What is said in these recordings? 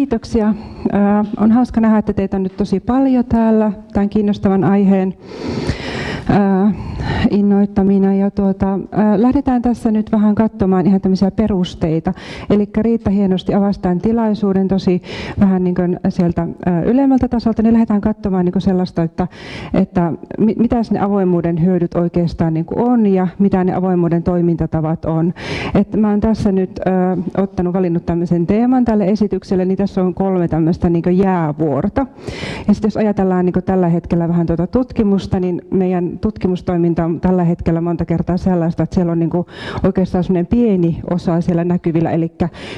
Kiitoksia. On hauska nähdä, että teitä on nyt tosi paljon täällä tämän kiinnostavan aiheen innoittamina. Ja tuota, lähdetään tässä nyt vähän katsomaan ihan tämmöisiä perusteita. Eli Riitta hienosti avastaan tilaisuuden tosi vähän niin kuin sieltä ylemmältä tasolta, niin lähdetään katsomaan niin kuin sellaista, että, että mitä ne avoimuuden hyödyt oikeastaan niin kuin on ja mitä ne avoimuuden toimintatavat on. Että mä oon tässä nyt ottanut, valinnut tämmöisen teeman tälle esitykselle, niin tässä on kolme tämmöistä niin jäävuorta. Ja sitten jos ajatellaan niin tällä hetkellä vähän tuota tutkimusta, niin meidän tutkimustoiminta on tällä hetkellä monta kertaa sellaista, että siellä on niin oikeastaan sellainen pieni osa siellä näkyvillä, eli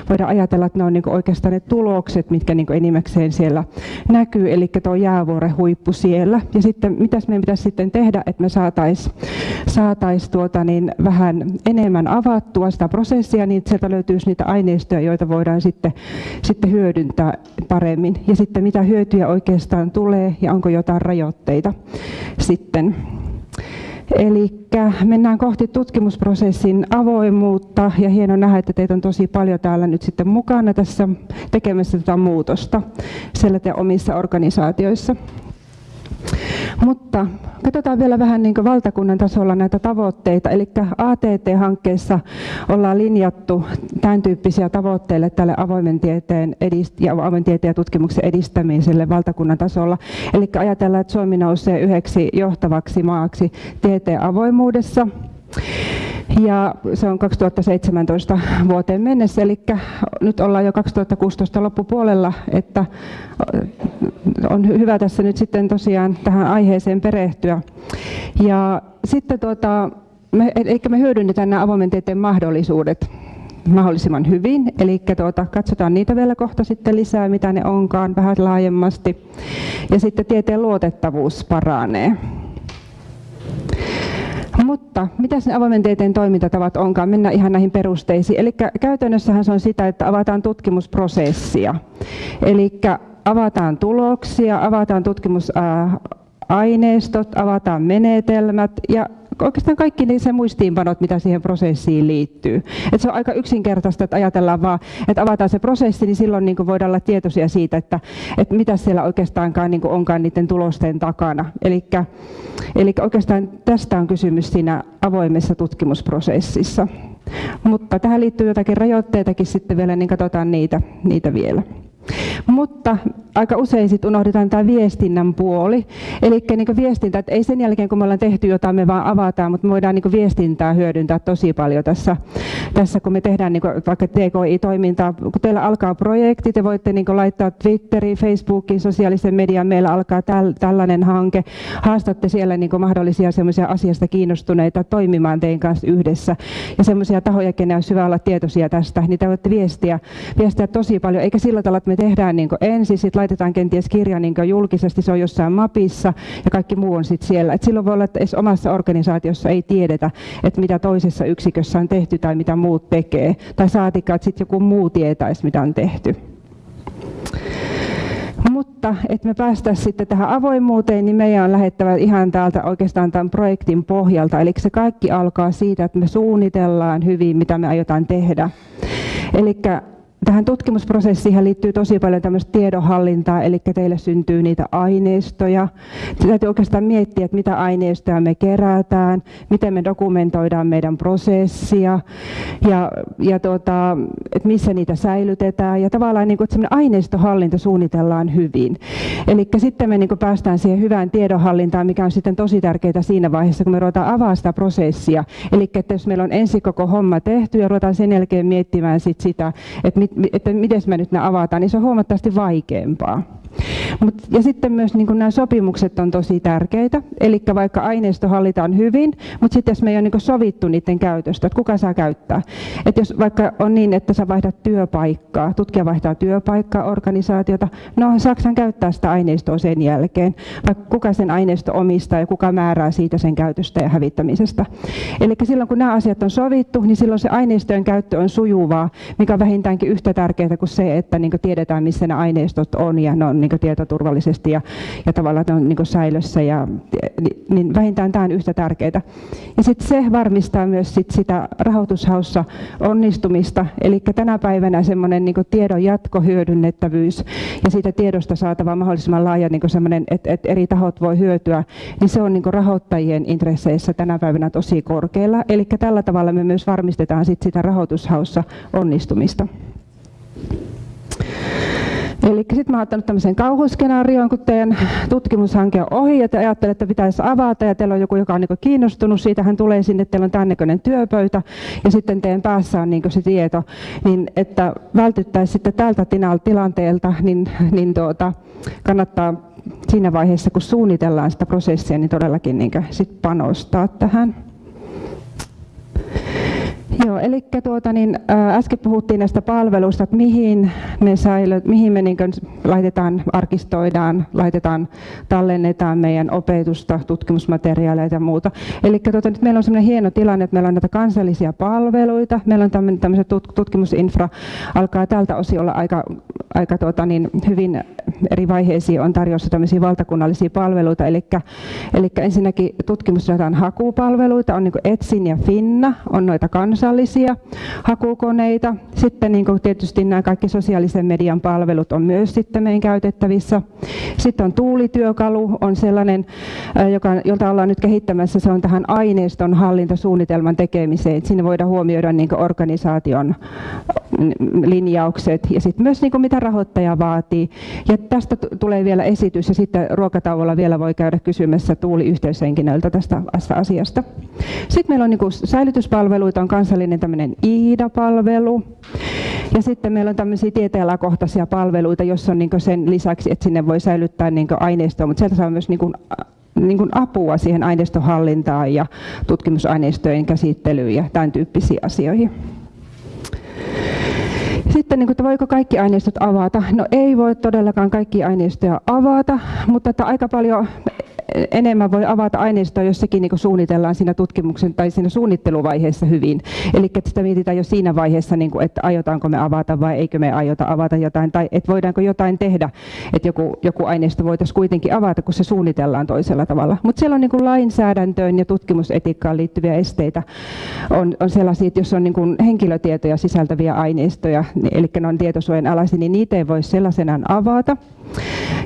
voidaan ajatella, että ne on niin oikeastaan ne tulokset, mitkä niin enimmäkseen siellä näkyy, eli tuo jäävuoren huippu siellä. Ja sitten mitäs meidän pitäisi sitten tehdä, että me saataisiin saatais tuota niin vähän enemmän avattua sitä prosessia, niin sieltä löytyisi niitä aineistoja, joita voidaan sitten, sitten hyödyntää paremmin. Ja sitten mitä hyötyjä oikeastaan tulee ja onko jotain rajoitteita sitten. Eli mennään kohti tutkimusprosessin avoimuutta ja hieno nähdä, että teitä on tosi paljon täällä nyt sitten mukana tässä tekemässä tätä muutosta siellä te omissa organisaatioissa. Mutta katsotaan vielä vähän niin valtakunnan tasolla näitä tavoitteita. Eli ATT-hankkeessa ollaan linjattu tämän tyyppisiä tavoitteille tälle avoimen tieteen, edist- ja avoimen tieteen ja tutkimuksen edistämiselle valtakunnan tasolla. Eli ajatellaan, että Suomi nousee yhdeksi johtavaksi maaksi tieteen avoimuudessa. Ja se on 2017 vuoteen mennessä, eli nyt ollaan jo 2016 loppupuolella, että on hyvä tässä nyt sitten tosiaan tähän aiheeseen perehtyä. Ja sitten tuota, me, eli me hyödynnetään nämä avoimen tieteen mahdollisuudet mahdollisimman hyvin. Eli tuota, katsotaan niitä vielä kohta sitten lisää, mitä ne onkaan vähän laajemmasti. Ja sitten tieteen luotettavuus paranee. Mutta mitä ne avoimen tieteen toimintatavat onkaan? Mennään ihan näihin perusteisiin. Eli käytännössähän se on sitä, että avataan tutkimusprosessia. Eli avataan tuloksia, avataan tutkimusaineistot, avataan menetelmät ja oikeastaan kaikki niin se muistiinpanot, mitä siihen prosessiin liittyy. Et se on aika yksinkertaista, että ajatellaan vaan, että avataan se prosessi, niin silloin niin voidaan olla tietoisia siitä, että, että mitä siellä oikeastaankaan niin onkaan niiden tulosten takana. Eli oikeastaan tästä on kysymys siinä avoimessa tutkimusprosessissa. Mutta tähän liittyy jotakin rajoitteitakin sitten vielä, niin katsotaan niitä, niitä vielä. Mutta aika usein sit unohdetaan tämä viestinnän puoli. Eli niin viestintä, että ei sen jälkeen kun me ollaan tehty jotain, me vaan avataan, mutta me voidaan niin viestintää hyödyntää tosi paljon tässä, tässä kun me tehdään niin vaikka TKI-toimintaa. Kun teillä alkaa projekti, te voitte niin laittaa Twitteriin, Facebookiin, sosiaalisen median, meillä alkaa täl, tällainen hanke. Haastatte siellä niin mahdollisia semmoisia asiasta kiinnostuneita toimimaan teidän kanssa yhdessä. Ja semmoisia tahoja, kenen olisi hyvä olla tietoisia tästä, niin te voitte viestiä, viestiä tosi paljon, eikä sillä tavalla, että me tehdään niin ensin, sitten laitetaan kenties kirja niin julkisesti, se on jossain mapissa ja kaikki muu on sitten siellä. Et silloin voi olla, että edes omassa organisaatiossa ei tiedetä, että mitä toisessa yksikössä on tehty tai mitä muut tekee. Tai saatikaan, että sitten joku muu tietäisi, mitä on tehty. Mutta että me päästäisiin sitten tähän avoimuuteen, niin meidän on lähettävä ihan täältä oikeastaan tämän projektin pohjalta. Eli se kaikki alkaa siitä, että me suunnitellaan hyvin, mitä me aiotaan tehdä. Eli Tähän tutkimusprosessiin liittyy tosi paljon tämmöistä tiedonhallintaa, eli teille syntyy niitä aineistoja. Täytyy oikeastaan miettiä, että mitä aineistoja me kerätään, miten me dokumentoidaan meidän prosessia ja, ja tuota, että missä niitä säilytetään. Ja tavallaan niin kuin, aineistohallinta suunnitellaan hyvin. Eli sitten me niin kuin päästään siihen hyvään tiedonhallintaan, mikä on sitten tosi tärkeää siinä vaiheessa, kun me ruvetaan avaa sitä prosessia. Eli että jos meillä on ensin koko homma tehty ja ruvetaan sen jälkeen miettimään sit sitä, että että miten me nyt ne avataan, niin se on huomattavasti vaikeampaa. Mut, ja sitten myös niin nämä sopimukset on tosi tärkeitä. Eli vaikka aineisto hallitaan hyvin, mutta sitten jos me ei ole niin sovittu niiden käytöstä, että kuka saa käyttää. Että jos vaikka on niin, että sä vaihdat työpaikkaa, tutkija vaihtaa työpaikkaa, organisaatiota, no Saksan käyttää sitä aineistoa sen jälkeen. Vaikka kuka sen aineisto omistaa ja kuka määrää siitä sen käytöstä ja hävittämisestä. Eli silloin kun nämä asiat on sovittu, niin silloin se aineistojen käyttö on sujuvaa, mikä on vähintäänkin yhtä tärkeää kuin se, että niin tiedetään missä ne aineistot on ja ne on niin tietoturvallisesti ja, ja tavallaan on niin säilössä. Ja, niin vähintään tämä on yhtä tärkeää. Ja sitten se varmistaa myös sit sitä rahoitushaussa onnistumista. Eli tänä päivänä semmoinen niin tiedon jatkohyödynnettävyys ja siitä tiedosta saatava mahdollisimman laaja niin semmoinen, että, että eri tahot voi hyötyä, niin se on niin rahoittajien intresseissä tänä päivänä tosi korkealla. Eli tällä tavalla me myös varmistetaan sit sitä rahoitushaussa onnistumista. Eli sitten mä oon ottanut tämmöisen kauhuskenaarioon, kun teidän tutkimushanke on ohi ja te ajattelette, että pitäisi avata ja teillä on joku, joka on niin kiinnostunut siitä, hän tulee sinne, teillä on tämän työpöytä ja sitten teidän päässä on niin se tieto, niin että vältyttäisiin sitten tältä tilanteelta, niin, niin tuota, kannattaa siinä vaiheessa, kun suunnitellaan sitä prosessia, niin todellakin niin sit panostaa tähän. Joo, eli tuota, niin, ä, äsken puhuttiin näistä palveluista, että mihin me, säilö, mihin me niin laitetaan, arkistoidaan, laitetaan, tallennetaan meidän opetusta, tutkimusmateriaaleja ja muuta. Eli tuota, nyt meillä on sellainen hieno tilanne, että meillä on näitä kansallisia palveluita, meillä on tämmöinen tutkimusinfra, alkaa tältä osin olla aika, aika tuota, niin, hyvin eri vaiheisiin on tarjossa tämmöisiä valtakunnallisia palveluita, eli, eli ensinnäkin tutkimusdatan hakupalveluita, on niin Etsin ja Finna, on noita kansallisia hakukoneita. Sitten niin tietysti nämä kaikki sosiaalisen median palvelut on myös sitten meidän käytettävissä. Sitten on tuulityökalu, on sellainen, joka, jolta ollaan nyt kehittämässä, se on tähän aineiston hallintasuunnitelman tekemiseen. Siinä voidaan huomioida niin organisaation linjaukset ja sitten myös niin mitä rahoittaja vaatii. Ja tästä tulee vielä esitys ja sitten ruokatauolla vielä voi käydä kysymässä Tuuli yhteyshenkilöltä tästä asiasta. Sitten meillä on niin säilytyspalveluita, on kansallinen tämmöinen IIDA-palvelu. Ja sitten meillä on tämmöisiä tieteenalakohtaisia palveluita, jossa on niin sen lisäksi, että sinne voi säilyttää niin aineistoa, mutta sieltä saa myös niin niin kuin apua siihen aineistohallintaan ja tutkimusaineistojen käsittelyyn ja tämän tyyppisiin asioihin. Sitten niin kuin, että voiko kaikki aineistot avata? No ei voi todellakaan kaikki aineistoja avata, mutta että aika paljon enemmän voi avata aineistoa, jos sekin niin suunnitellaan siinä tutkimuksen tai siinä suunnitteluvaiheessa hyvin. Eli sitä mietitään jo siinä vaiheessa, niin kuin, että aiotaanko me avata vai eikö me aiota avata jotain, tai että voidaanko jotain tehdä, että joku, joku aineisto voitaisiin kuitenkin avata, kun se suunnitellaan toisella tavalla. Mutta siellä on niin kuin lainsäädäntöön ja tutkimusetiikkaan liittyviä esteitä. On, on sellaisia, että jos on niin kuin henkilötietoja sisältäviä aineistoja, niin, eli ne on tietosuojan alaisia, niin niitä ei voi sellaisenaan avata.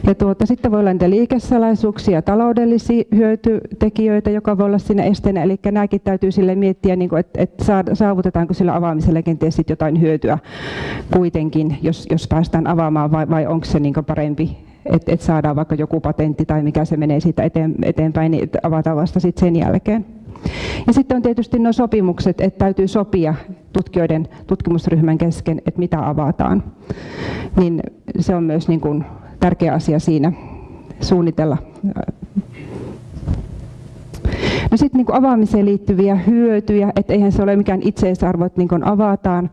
Ja tuota, sitten voi olla niitä liikesalaisuuksia, taloudellisia hyötytekijöitä, joka voi olla siinä esteenä. Eli nämäkin täytyy sille miettiä, niin kuin, että, saavutetaanko sillä avaamisella kenties sit jotain hyötyä kuitenkin, jos, jos päästään avaamaan, vai, onko se niin parempi, että, että saadaan vaikka joku patentti tai mikä se menee siitä eteen, eteenpäin, niin avataan vasta sitten sen jälkeen. Ja sitten on tietysti nuo sopimukset, että täytyy sopia tutkijoiden tutkimusryhmän kesken, että mitä avataan. Niin se on myös niin kuin tärkeä asia siinä suunnitella. No sitten niin avaamiseen liittyviä hyötyjä, että eihän se ole mikään itseisarvo, että niin avataan,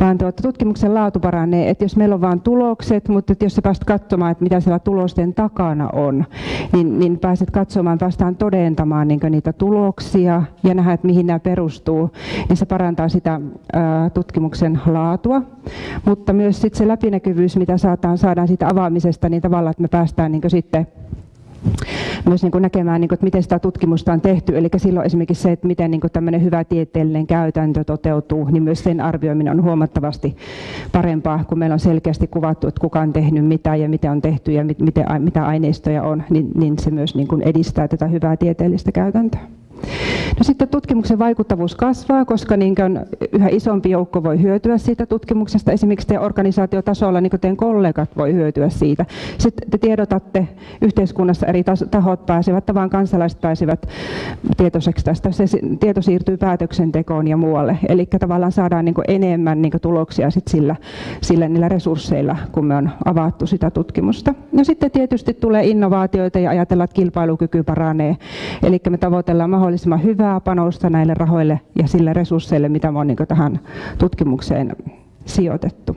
vaan tuota, tutkimuksen laatu paranee. Että jos meillä on vain tulokset, mutta että jos sä pääset katsomaan, että mitä siellä tulosten takana on, niin, niin pääset katsomaan, päästään todentamaan niin niitä tuloksia ja nähdä, että mihin nämä perustuu, niin se parantaa sitä ää, tutkimuksen laatua. Mutta myös sit se läpinäkyvyys, mitä saadaan, saadaan siitä avaamisesta, niin tavallaan, että me päästään niin sitten myös niin kuin näkemään, niin kuin, että miten sitä tutkimusta on tehty. Eli silloin esimerkiksi se, että miten niin kuin tämmöinen hyvä tieteellinen käytäntö toteutuu, niin myös sen arvioiminen on huomattavasti parempaa, kun meillä on selkeästi kuvattu, että kuka on tehnyt mitä ja miten on tehty ja miten, mitä aineistoja on, niin, niin se myös niin kuin edistää tätä hyvää tieteellistä käytäntöä. No sitten tutkimuksen vaikuttavuus kasvaa, koska niin yhä isompi joukko voi hyötyä siitä tutkimuksesta. Esimerkiksi teidän organisaatiotasolla niin teidän kollegat voi hyötyä siitä. Sitten te tiedotatte yhteiskunnassa eri tahot pääsevät, tavan kansalaiset pääsevät tietoiseksi tästä. Se tieto siirtyy päätöksentekoon ja muualle. Eli tavallaan saadaan niin enemmän niin tuloksia sit sillä, sillä niillä resursseilla, kun me on avattu sitä tutkimusta. No sitten tietysti tulee innovaatioita ja ajatellaan, että kilpailukyky paranee. Eli me tavoitellaan mahdollisimman hyvää panosta näille rahoille ja sille resursseille, mitä on niin tähän tutkimukseen sijoitettu.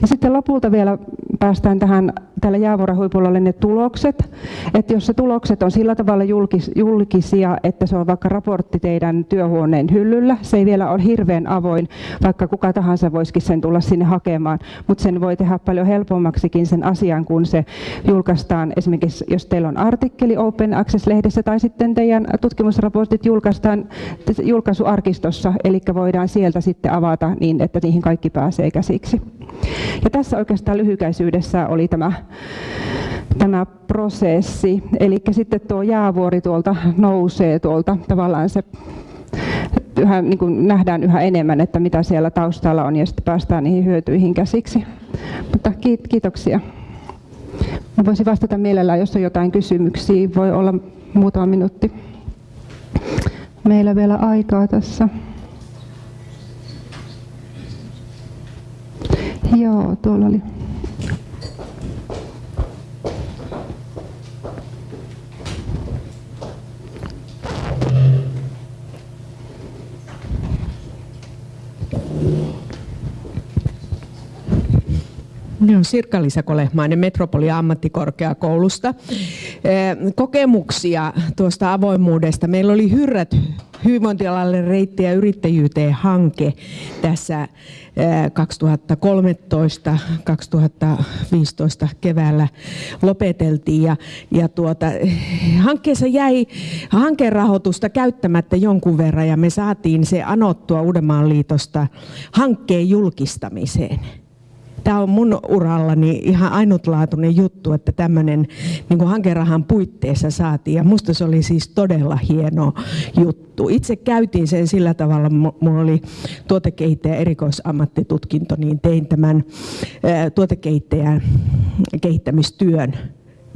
Ja sitten lopulta vielä päästään tähän, tällä jäävuoren huipulla ne tulokset. Että jos se tulokset on sillä tavalla julkis, julkisia, että se on vaikka raportti teidän työhuoneen hyllyllä, se ei vielä ole hirveän avoin, vaikka kuka tahansa voisikin sen tulla sinne hakemaan, mutta sen voi tehdä paljon helpommaksikin sen asian, kun se julkaistaan esimerkiksi, jos teillä on artikkeli Open Access-lehdessä tai sitten teidän tutkimusraportit julkaistaan julkaisuarkistossa, eli voidaan sieltä sitten avata niin, että niihin kaikki pääsee käsiksi. Ja tässä oikeastaan lyhykäisyydessä oli tämä, tämä prosessi. Eli sitten tuo jäävuori tuolta nousee tuolta tavallaan se yhä, niin kuin nähdään yhä enemmän, että mitä siellä taustalla on ja sitten päästään niihin hyötyihin käsiksi. Mutta kiitoksia. Mä voisin vastata mielellään, jos on jotain kysymyksiä. Voi olla muutama minuutti. Meillä vielä aikaa tässä. Joo, tuolla oli. Sirkka-Liisa Kolehmainen Metropoli ammattikorkeakoulusta. Kokemuksia tuosta avoimuudesta. Meillä oli Hyrrät hyvinvointialalle reittejä yrittäjyyteen hanke tässä 2013-2015 keväällä lopeteltiin ja, ja tuota, hankkeessa jäi hankerahoitusta käyttämättä jonkun verran ja me saatiin se anottua Uudenmaan liitosta hankkeen julkistamiseen tämä on mun urallani ihan ainutlaatuinen juttu, että tämmöinen niin hankerahan puitteissa saatiin. Ja musta se oli siis todella hieno juttu. Itse käytiin sen sillä tavalla, mulla oli tuotekehittäjä erikoisammattitutkinto, niin tein tämän tuotekehittäjän kehittämistyön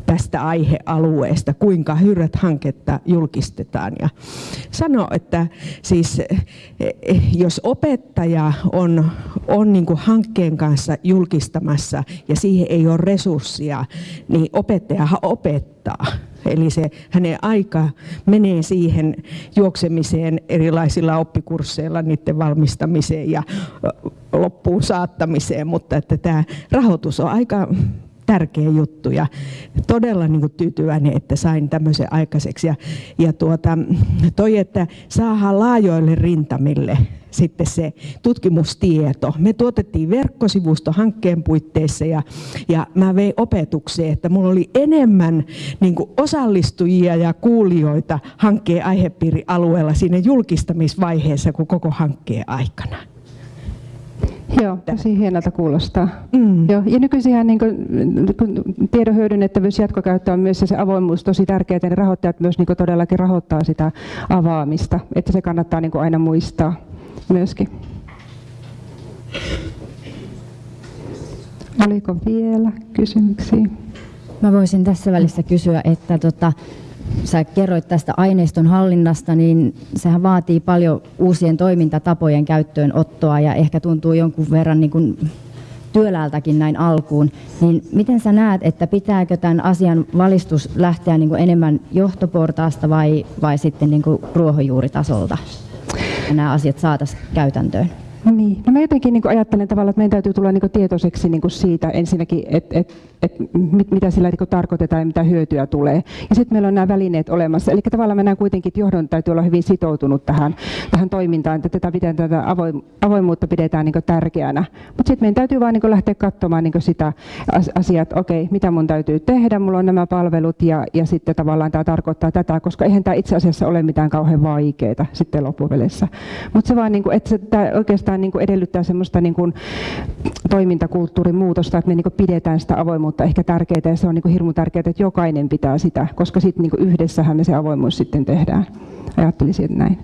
tästä aihealueesta, kuinka hyrrät hanketta julkistetaan. Ja sano, että siis jos opettaja on, on niin hankkeen kanssa julkistamassa ja siihen ei ole resurssia, niin opettajahan opettaa. Eli se hänen aika menee siihen juoksemiseen erilaisilla oppikursseilla, niiden valmistamiseen ja loppuun saattamiseen, mutta että tämä rahoitus on aika tärkeä juttu ja todella niin kuin tyytyväinen, että sain tämmöisen aikaiseksi. Ja, ja tuota, toi, että saadaan laajoille rintamille sitten se tutkimustieto. Me tuotettiin verkkosivusto hankkeen puitteissa ja, ja mä vein opetukseen, että mulla oli enemmän niin osallistujia ja kuulijoita hankkeen aihepiirialueella siinä julkistamisvaiheessa kuin koko hankkeen aikana. Joo, tosi hienolta kuulostaa. Mm. Joo, ja nykyisinhän niin kuin, kun tiedon hyödynnettävyys jatkokäyttö on myös se avoimuus tosi tärkeää, että ne rahoittajat myös niin kuin todellakin rahoittaa sitä avaamista, että se kannattaa niin kuin aina muistaa myöskin. Oliko vielä kysymyksiä? Mä voisin tässä välissä kysyä, että tota, sä kerroit tästä aineiston hallinnasta, niin sehän vaatii paljon uusien toimintatapojen käyttöönottoa ja ehkä tuntuu jonkun verran niin kuin työläältäkin näin alkuun. Niin miten sä näet, että pitääkö tämän asian valistus lähteä niin kuin enemmän johtoportaasta vai, vai sitten niin kuin ruohonjuuritasolta? Ja nämä asiat saataisiin käytäntöön. Niin. No mä jotenkin niin ajattelen tavallaan, että meidän täytyy tulla niin tietoiseksi niin siitä ensinnäkin, että et, et, mit, mitä sillä niin tarkoitetaan ja mitä hyötyä tulee. Ja sitten meillä on nämä välineet olemassa. Eli tavallaan mennään kuitenkin, että johdon täytyy olla hyvin sitoutunut tähän, tähän toimintaan, että tätä, miten tätä avoimuutta pidetään niin tärkeänä. Mutta sitten meidän täytyy vaan niin lähteä katsomaan niin sitä asiaa, että okei, mitä mun täytyy tehdä, mulla on nämä palvelut ja, ja sitten tavallaan tämä tarkoittaa tätä, koska eihän tämä itse asiassa ole mitään kauhean vaikeaa sitten loppuvelessä. Mutta se vaan, niin kuin, että se, oikeastaan oikeastaan niin kuin edellyttää semmoista niin kuin toimintakulttuurin muutosta, että me niin kuin pidetään sitä avoimuutta ehkä tärkeää ja se on niin kuin hirmu tärkeää, että jokainen pitää sitä, koska sitten niin yhdessähän me se avoimuus sitten tehdään. Ajattelisin näin.